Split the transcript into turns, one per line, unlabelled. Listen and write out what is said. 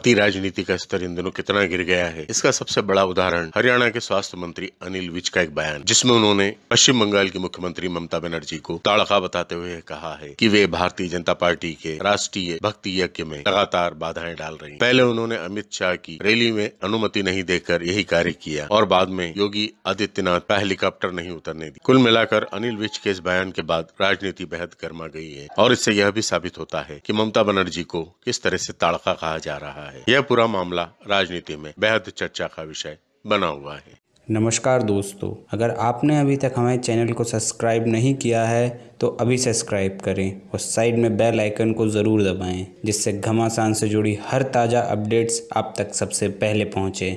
भारतीय राजनीति का स्तर इन दिनों कितना गिर गया है, इसका सबसे बड़ा उदाहरण हरियाणा के स्वास्थ्य मंत्री अनिल विज का एक बयान, जिसमें उन्होंने पश्चिम बंगाल की मुख्यमंत्री ममता बनर्जी को ताड़का बताते हुए कहा है कि वे भारतीय जनता पार्टी के राष्ट्रीय भक्ति यज्ञ में लगातार बाधाएँ डाल रही पहले उन्होंने अमित शाह की रैली में अनुमति नहीं देकर यही कार्य किया और बाद में योगी आदित्यनाथ का हेलीकॉप्टर नहीं उतरने दी। कुल मिलाकर अनिल विज के इस बयान के बाद राजनीति बेहद गर्मा गई है और इससे यह भी साबित होता है की ममता बनर्जी को किस तरह से ताड़का कहा जा रहा है। यह पूरा मामला राजनीति में बेहद चर्चा का विषय बना हुआ है।
नमस्कार दोस्तों, अगर आपने अभी तक हमारे चैनल को सब्सक्राइब नहीं किया है तो अभी सब्सक्राइब करें और साइड में बेल आइकन को ज़रूर दबाएँ, जिससे घमासान से जुड़ी हर ताज़ा अपडेट्स आप तक सबसे पहले पहुँचे।